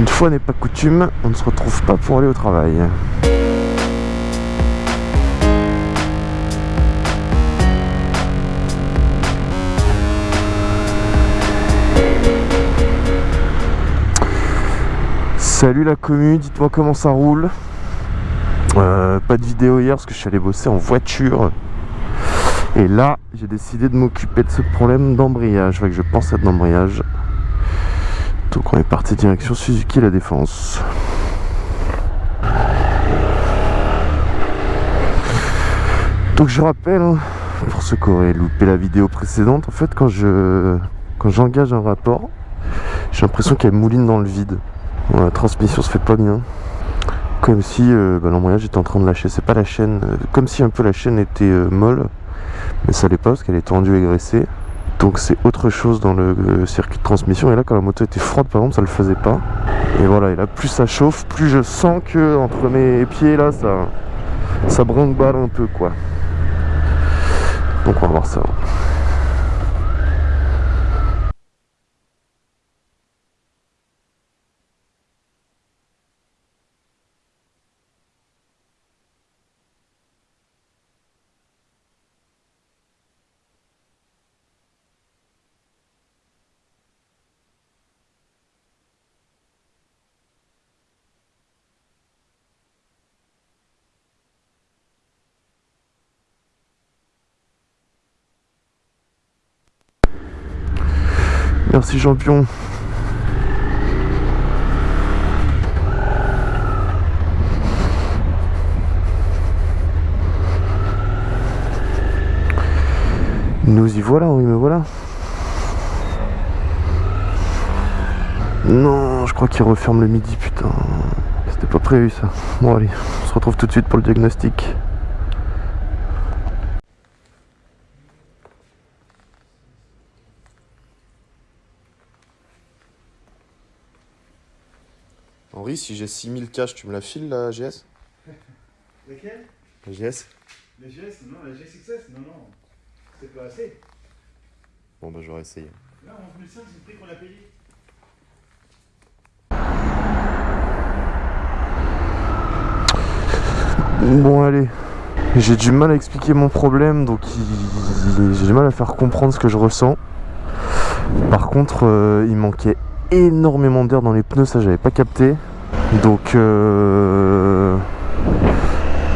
Une fois n'est pas coutume, on ne se retrouve pas pour aller au travail. Salut la commu, dites-moi comment ça roule. Euh, pas de vidéo hier parce que je suis allé bosser en voiture. Et là, j'ai décidé de m'occuper de ce problème d'embrayage. je pense à de l'embrayage. Donc on est parti direction Suzuki La Défense. Donc je rappelle, hein, pour ceux qui auraient loupé la vidéo précédente, en fait quand je quand j'engage un rapport, j'ai l'impression qu'elle mouline dans le vide. la transmission se fait pas bien. Comme si euh, bah, l'embrayage était en train de lâcher. C'est pas la chaîne, euh, comme si un peu la chaîne était euh, molle, mais ça l'est pas parce qu'elle est tendue et graissée. Donc c'est autre chose dans le circuit de transmission. Et là, quand la moto était froide, par exemple, ça le faisait pas. Et voilà, et là, plus ça chauffe, plus je sens que entre mes pieds, là, ça, ça brinque-balle un peu, quoi. Donc on va voir ça. Merci champion. Nous y voilà, oui me voilà. Non, je crois qu'il referme le midi, putain. C'était pas prévu ça. Bon allez, on se retrouve tout de suite pour le diagnostic. Si j'ai 6000 cash, tu me la files la GS Laquelle La GS La GS Non, la GSXS Non, non. C'est pas assez. Bon, bah j'aurais essayé. Là, 11 500, c'est le prix qu'on a payé. Bon, allez. J'ai du mal à expliquer mon problème, donc j'ai du mal à faire comprendre ce que je ressens. Par contre, euh, il manquait énormément d'air dans les pneus, ça j'avais pas capté. Donc euh,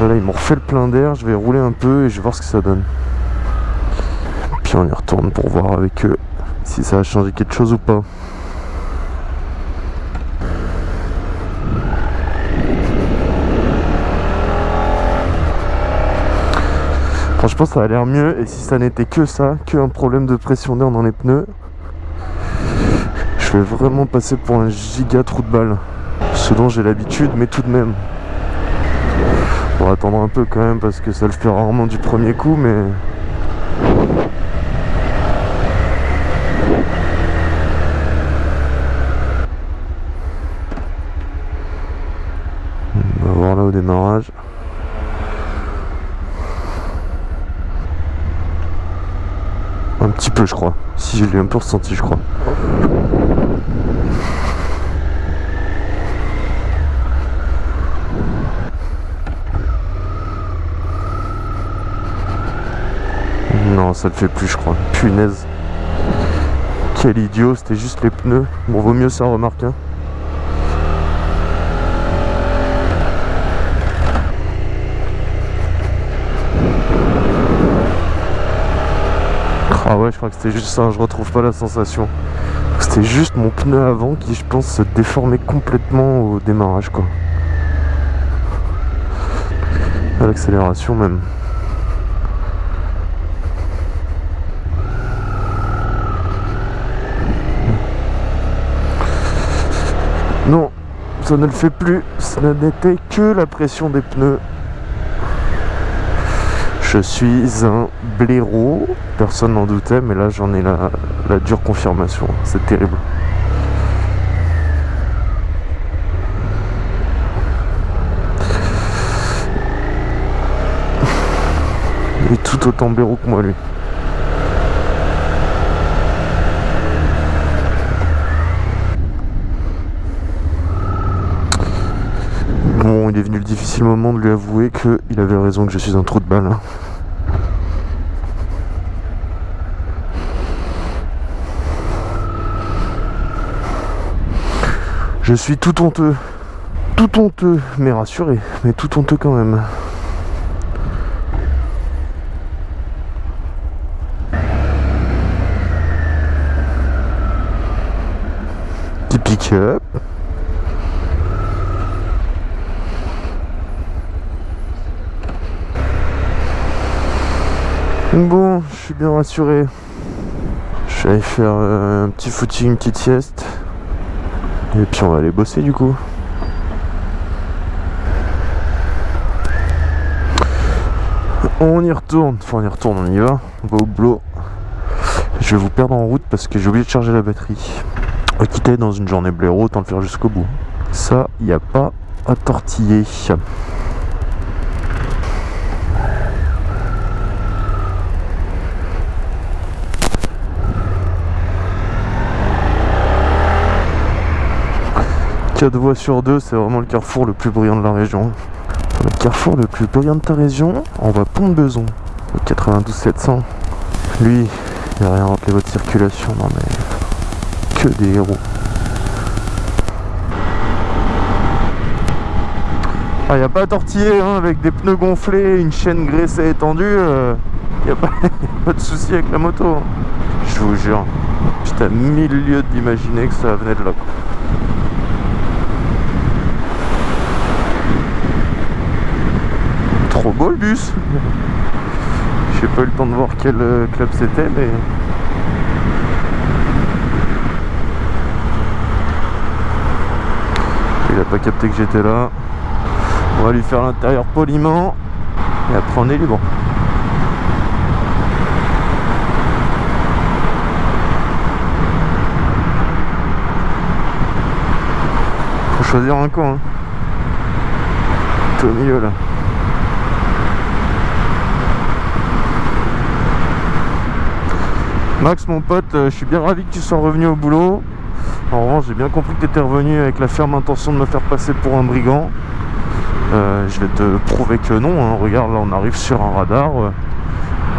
ils m'ont refait le plein d'air, je vais rouler un peu et je vais voir ce que ça donne. Puis on y retourne pour voir avec eux si ça a changé quelque chose ou pas. Franchement ça a l'air mieux et si ça n'était que ça, que un problème de pression d'air dans les pneus, je vais vraiment passer pour un giga trou de balle. Ce dont j'ai l'habitude, mais tout de même. On va attendre un peu quand même parce que ça le fait rarement du premier coup, mais... On va voir là au démarrage. Un petit peu je crois. Si je l'ai un peu ressenti je crois. Non, ça le fait plus, je crois. Punaise. Quel idiot, c'était juste les pneus. Bon, vaut mieux ça, remarque. Hein. Ah ouais, je crois que c'était juste ça, je retrouve pas la sensation. C'était juste mon pneu avant qui, je pense, se déformait complètement au démarrage, quoi. À l'accélération même. Non, ça ne le fait plus. Ce n'était que la pression des pneus. Je suis un blaireau. Personne n'en doutait, mais là j'en ai la, dure confirmation. C'est terrible. Il est tout autant blaireau que moi lui. Difficile moment de lui avouer qu'il avait raison que je suis un trou de balle. Je suis tout honteux. Tout honteux, mais rassuré, mais tout honteux quand même. Petit pick-up. Bon, je suis bien rassuré. Je vais aller faire euh, un petit footing, une petite sieste. Et puis on va aller bosser du coup. On y retourne, enfin on y retourne, on y va, on va au boulot. Je vais vous perdre en route parce que j'ai oublié de charger la batterie. Quitter dans une journée blaireau, autant le faire jusqu'au bout. Ça, il n'y a pas à tortiller. Quatre voies sur deux, c'est vraiment le carrefour le plus brillant de la région. Le carrefour le plus brillant de ta région, on va Pont de Beson, au 92 700. Lui, il a rien rentré votre circulation, non mais que des héros. Ah, y a pas à tortiller hein, avec des pneus gonflés, une chaîne graissée étendue, euh, y a pas, pas de souci avec la moto. hein. Je vous jure, j'étais à mille lieues d'imaginer que ça venait de là. Trop beau le bus J'ai pas eu le temps de voir quel euh, club c'était mais... Il a pas capté que j'étais là. On va lui faire l'intérieur poliment et après on est libre. Faut choisir un coin. Hein. Tout au milieu là. Max mon pote, euh, je suis bien ravi que tu sois revenu au boulot. En revanche, j'ai bien compris que tu étais revenu avec la ferme intention de me faire passer pour un brigand. Euh, je vais te prouver que non. hein. Regarde, là on arrive sur un radar. euh,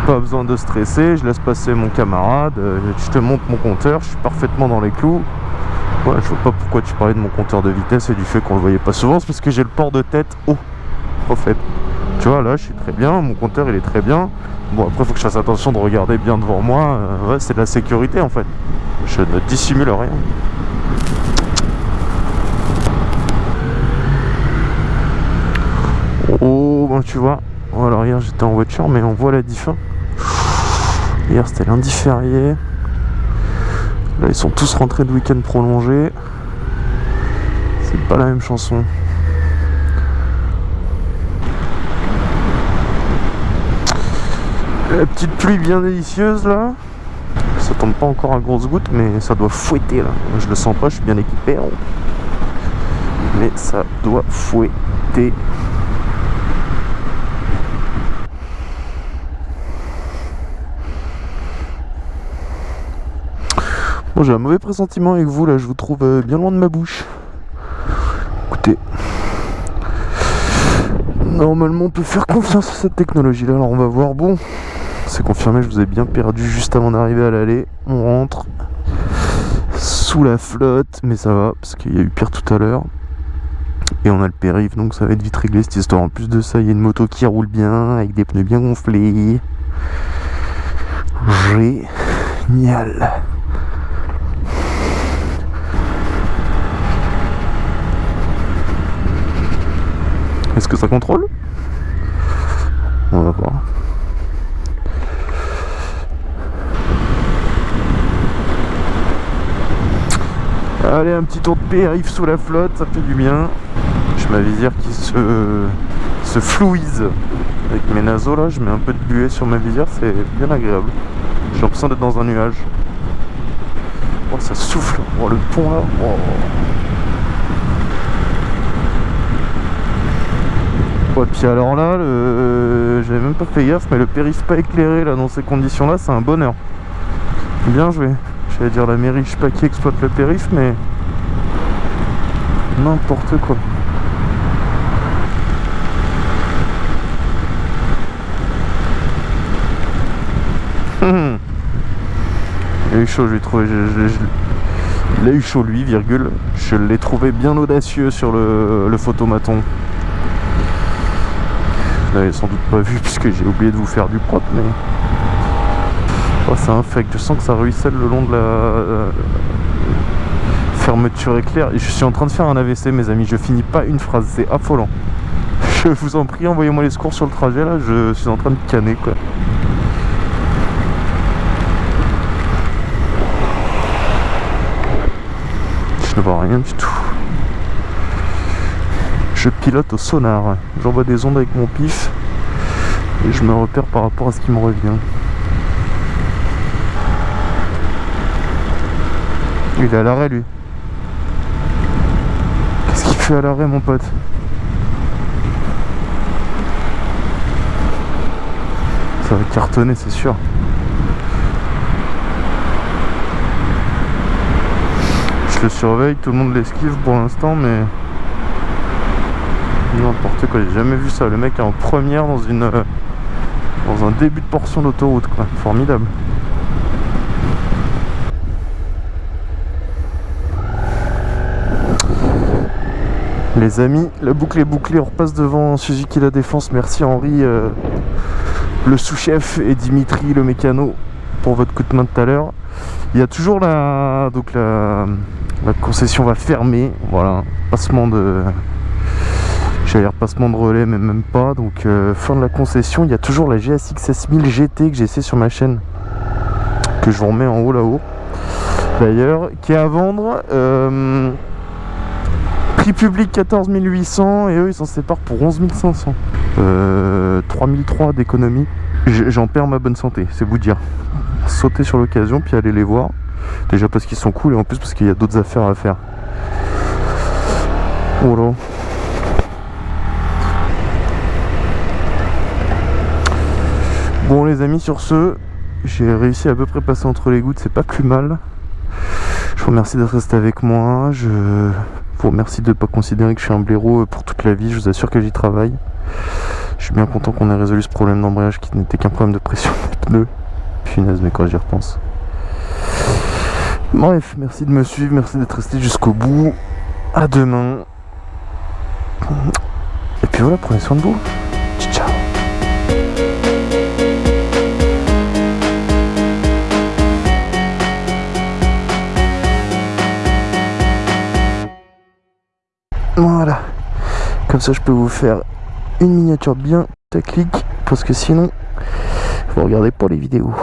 pas besoin de stresser, je laisse passer mon camarade. je te montre mon compteur, je suis parfaitement dans les clous. Je vois pas pourquoi tu parlais de mon compteur de vitesse et du fait qu'on le voyait pas souvent. C'est parce que j'ai le port de tête haut, au fait. Là je suis très bien, mon compteur il est très bien. Bon, après, faut que je fasse attention de regarder bien devant moi. Euh, c'est de la sécurité en fait. Je ne dissimule rien. Oh, ben tu vois. Oh, alors hier j'étais en voiture, mais on voit la diff. Hier c'était lundi férié. Là ils sont tous rentrés de week-end prolongé. C'est pas la même chanson. La petite pluie bien délicieuse là. Ça tombe pas encore à grosses gouttes, mais ça doit fouetter là. Je le sens pas, je suis bien équipé. hein. Mais ça doit fouetter. Bon, j'ai un mauvais pressentiment avec vous là, je vous trouve euh, bien loin de ma bouche. Écoutez. Normalement, on peut faire confiance à cette technologie là, alors on va voir. Bon, c'est confirmé, je vous ai bien perdu juste avant d'arriver à l'aller. On rentre sous la flotte, mais ça va, parce qu'il y a eu pire tout à l'heure. Et on a le périph', donc ça va être vite réglé cette histoire. En plus de ça, il y a une moto qui roule bien, avec des pneus bien gonflés. Génial. Est-ce que ça contrôle? On va voir. Allez, un petit tour de périph' sous la flotte, ça fait du bien. J'ai ma visière qui se, se flouise avec mes naseaux là. Je mets un peu de buée sur ma visière, c'est bien agréable. J'ai l'impression d'être dans un nuage. Oh, ça souffle. Oh, le pont là. Oh. Ouais, puis alors là, j'avais même pas fait gaffe, mais le périph' pas éclairé là dans ces conditions là, c'est un bonheur. Bien joué j'allais dire la mairie, je sais pas qui exploite le périph, mais n'importe quoi. Il a eu chaud, je l'ai trouvé. Je. Il a eu chaud, lui, virgule. Je l'ai trouvé bien audacieux sur le, le photomaton. Vous l'avez sans doute pas vu puisque j'ai oublié de vous faire du propre, mais... Oh, c'est infect. Je sens que ça ruisselle le long de la euh, fermeture éclair. Je suis en train de faire un AVC, mes amis. Je finis pas une phrase, c'est affolant. Je vous en prie, envoyez-moi les secours sur le trajet là. Je suis en train de canner quoi. Je ne vois rien du tout. Je pilote au sonar. J'envoie des ondes avec mon pif et je me repère par rapport à ce qui me revient. Il est à l'arrêt lui. Qu'est-ce qu'il fait à l'arrêt mon pote? Ça va cartonner c'est sûr. Je le surveille, tout le monde l'esquive pour l'instant mais... N'importe quoi, j'ai jamais vu ça. Le mec est en première dans une... euh, Dans un début de portion d'autoroute quoi. Formidable. Les amis, la boucle est bouclée, on repasse devant Suzuki La Défense. Merci Henri, euh, le sous-chef, et Dimitri, le mécano, pour votre coup de main tout à l'heure. Il y a toujours la... Donc la... concession va fermer. Voilà, passement de... J'allais dire passement de relais, mais même pas. Donc euh, fin de la concession, il y a toujours la GSX S1000 GT que j'ai essayé sur ma chaîne. Que je vous remets en haut là-haut. D'ailleurs, qui est à vendre. euh, Prix public 14 800 et eux ils s'en séparent pour 11 500. Euh, 3003 d'économie. J'en perds ma bonne santé, c'est vous dire. Sauter sur l'occasion puis aller les voir. Déjà parce qu'ils sont cool et en plus parce qu'il y a d'autres affaires à faire. Voilà. Bon les amis sur ce, j'ai réussi à peu près passer entre les gouttes, c'est pas plus mal. Je vous remercie d'être resté avec moi. Je remercie de ne pas considérer que je suis un blaireau pour toute la vie. Je vous assure que j'y travaille. Je suis bien content qu'on ait résolu ce problème d'embrayage qui n'était qu'un problème de pression des pneus. Punaise, mais quand j'y repense. Bref, merci de me suivre, merci d'être resté jusqu'au bout. À demain. Et puis voilà, prenez soin de vous. Voilà. Comme ça, je peux vous faire une miniature bien clic parce que sinon, vous regardez pas les vidéos.